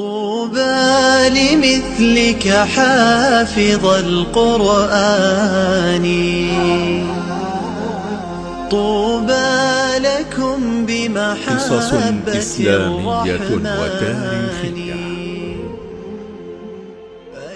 طوبى لمثلك حافظ القرآن طوبى لكم قصص بمحبة إسلامية الرحمن وتاريخية.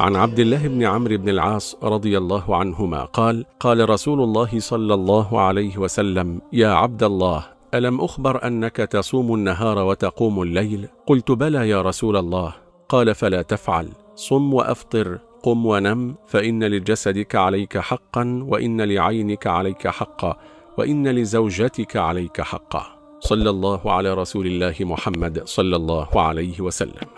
عن عبد الله بن عمرو بن العاص رضي الله عنهما قال قال رسول الله صلى الله عليه وسلم يا عبد الله ألم أخبر أنك تصوم النهار وتقوم الليل؟ قلت بلى يا رسول الله. قال فلا تفعل. صم وأفطر قم ونم فإن لجسدك عليك حقا وإن لعينك عليك حقا وإن لزوجتك عليك حقا. صلى الله على رسول الله محمد صلى الله عليه وسلم.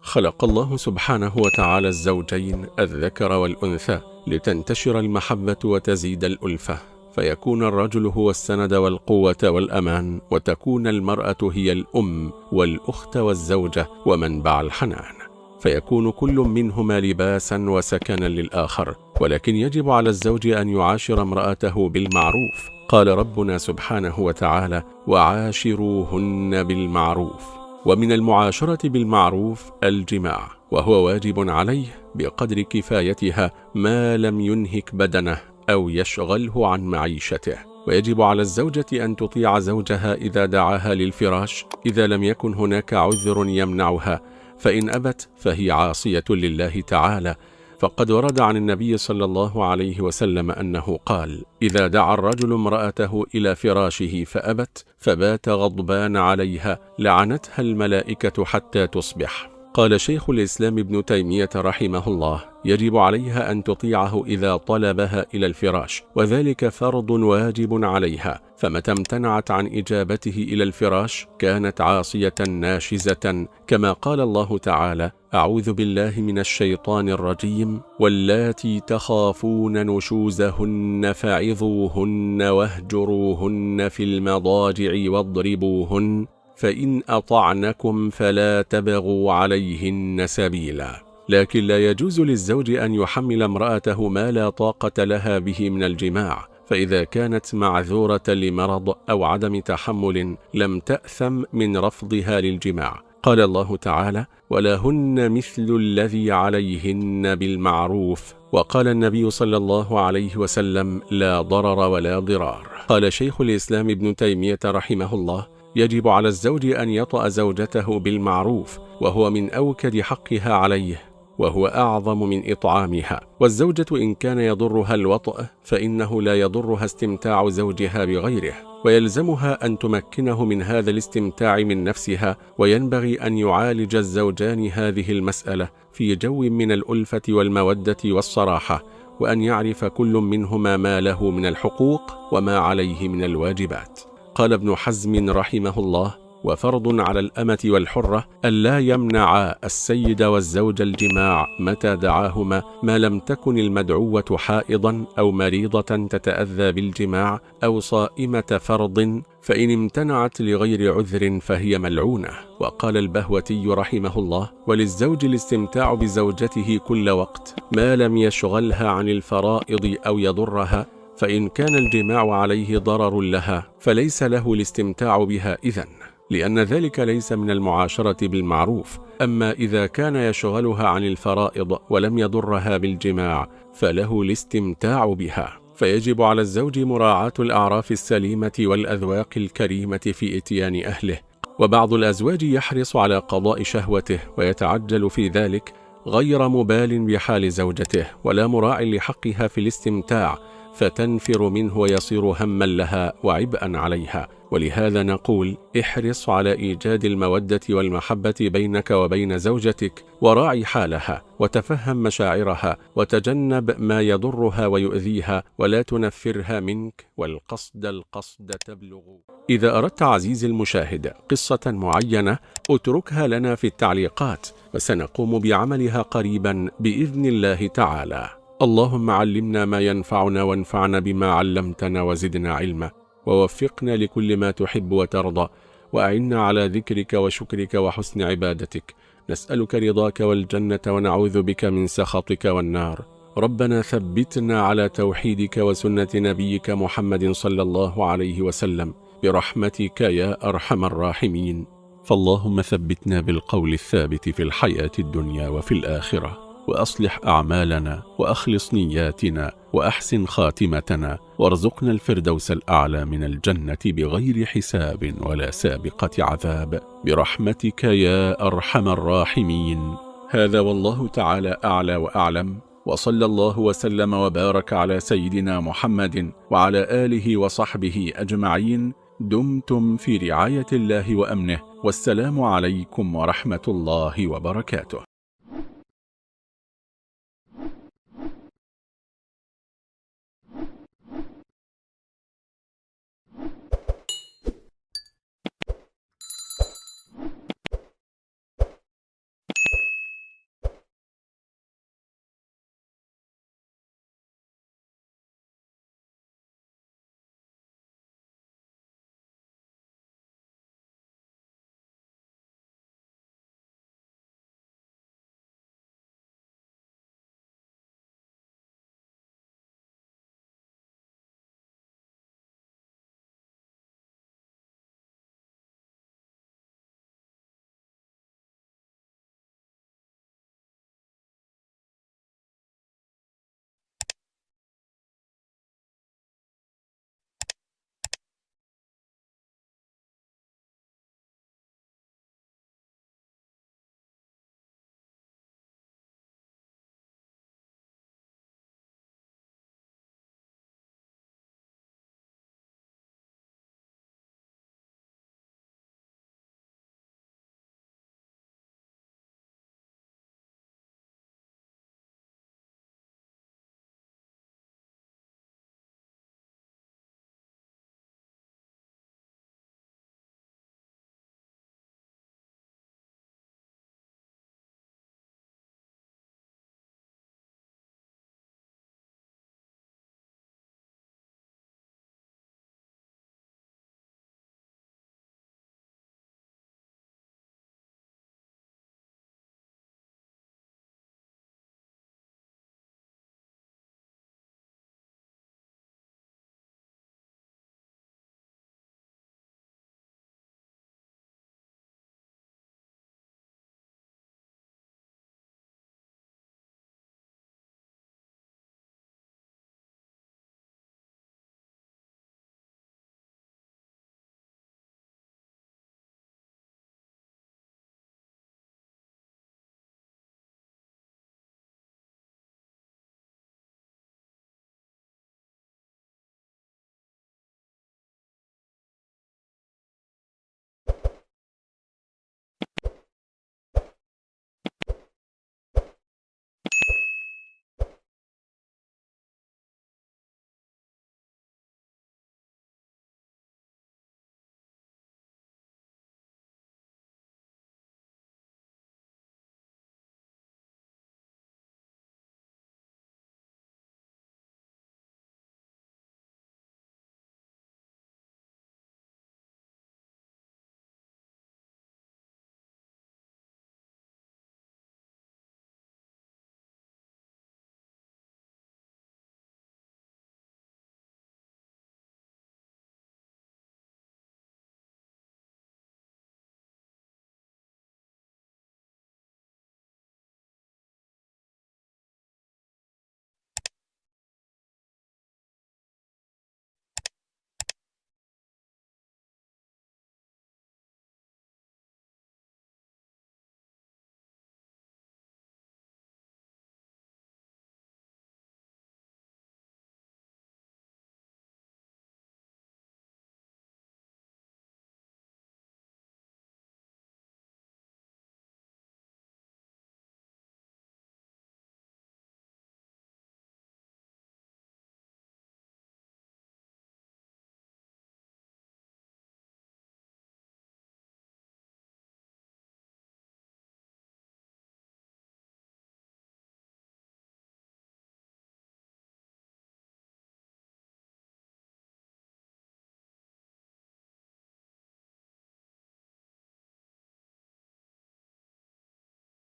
خلق الله سبحانه وتعالى الزوجين الذكر والأنثى لتنتشر المحبة وتزيد الألفة. فيكون الرجل هو السند والقوة والأمان وتكون المرأة هي الأم والأخت والزوجة ومنبع الحنان. فيكون كل منهما لباسا وسكنا للآخر ولكن يجب على الزوج أن يعاشر امرأته بالمعروف. قال ربنا سبحانه وتعالى وعاشروهن بالمعروف ومن المعاشرة بالمعروف الجماع وهو واجب عليه بقدر كفايتها ما لم ينهك بدنه. أو يشغله عن معيشته. ويجب على الزوجة أن تطيع زوجها إذا دعاها للفراش إذا لم يكن هناك عذر يمنعها. فإن أبت فهي عاصية لله تعالى. فقد ورد عن النبي صلى الله عليه وسلم أنه قال إذا دعا الرجل امرأته إلى فراشه فأبت فبات غضبان عليها لعنتها الملائكة حتى تصبح. قال شيخ الإسلام ابن تيمية رحمه الله يجب عليها أن تطيعه إذا طلبها إلى الفراش وذلك فرض واجب عليها فمتى امتنعت عن إجابته إلى الفراش كانت عاصية ناشزة كما قال الله تعالى أعوذ بالله من الشيطان الرجيم واللاتي تخافون نشوزهن فعظوهن واهجروهن في المضاجع واضربوهن. فإن أطعنكم فلا تبغوا عليهن سبيلا. لكن لا يجوز للزوج أن يحمل امرأته ما لا طاقة لها به من الجماع. فإذا كانت معذورة لمرض أو عدم تحمل لم تأثم من رفضها للجماع. قال الله تعالى ولهن مثل الذي عليهن بالمعروف وقال النبي صلى الله عليه وسلم لا ضرر ولا ضرار قال شيخ الإسلام ابن تيمية رحمه الله يجب على الزوج أن يطأ زوجته بالمعروف وهو من أوكد حقها عليه وهو أعظم من إطعامها. والزوجة إن كان يضرها الوطأ فإنه لا يضرها استمتاع زوجها بغيره. ويلزمها أن تمكنه من هذا الاستمتاع من نفسها وينبغي أن يعالج الزوجان هذه المسألة في جو من الألفة والمودة والصراحة وأن يعرف كل منهما ما له من الحقوق وما عليه من الواجبات. قال ابن حزم رحمه الله وفرض على الأمة والحرة ألا يمنع السيد والزوج الجماع متى دعاهما ما لم تكن المدعوة حائضا أو مريضة تتأذى بالجماع أو صائمة فرض فإن امتنعت لغير عذر فهي ملعونة. وقال البهوتي رحمه الله وللزوج الاستمتاع بزوجته كل وقت ما لم يشغلها عن الفرائض أو يضرها فإن كان الجماع عليه ضرر لها فليس له الاستمتاع بها إذن لأن ذلك ليس من المعاشرة بالمعروف. أما إذا كان يشغلها عن الفرائض ولم يضرها بالجماع فله الاستمتاع بها. فيجب على الزوج مراعاة الأعراف السليمة والأذواق الكريمة في إتيان أهله. وبعض الأزواج يحرص على قضاء شهوته ويتعجل في ذلك غير مبال بحال زوجته ولا مراع لحقها في الاستمتاع. فتنفر منه ويصير هما لها وعبئا عليها. ولهذا نقول احرص على إيجاد المودة والمحبة بينك وبين زوجتك وراعي حالها وتفهم مشاعرها وتجنب ما يضرها ويؤذيها ولا تنفرها منك والقصد القصد تبلغ. إذا أردت عزيزي المشاهد قصة معينة اتركها لنا في التعليقات وسنقوم بعملها قريبا بإذن الله تعالى. اللهم علمنا ما ينفعنا وانفعنا بما علمتنا وزدنا علما ووفقنا لكل ما تحب وترضى وأعنا على ذكرك وشكرك وحسن عبادتك. نسألك رضاك والجنة ونعوذ بك من سخطك والنار. ربنا ثبتنا على توحيدك وسنة نبيك محمد صلى الله عليه وسلم. برحمتك يا أرحم الراحمين. فاللهم ثبتنا بالقول الثابت في الحياة الدنيا وفي الآخرة. وأصلح أعمالنا وأخلص نياتنا وأحسن خاتمتنا وارزقنا الفردوس الأعلى من الجنة بغير حساب ولا سابقة عذاب. برحمتك يا أرحم الراحمين. هذا والله تعالى أعلى وأعلم. وصلى الله وسلم وبارك على سيدنا محمد وعلى آله وصحبه أجمعين. دمتم في رعاية الله وأمنه. والسلام عليكم ورحمة الله وبركاته.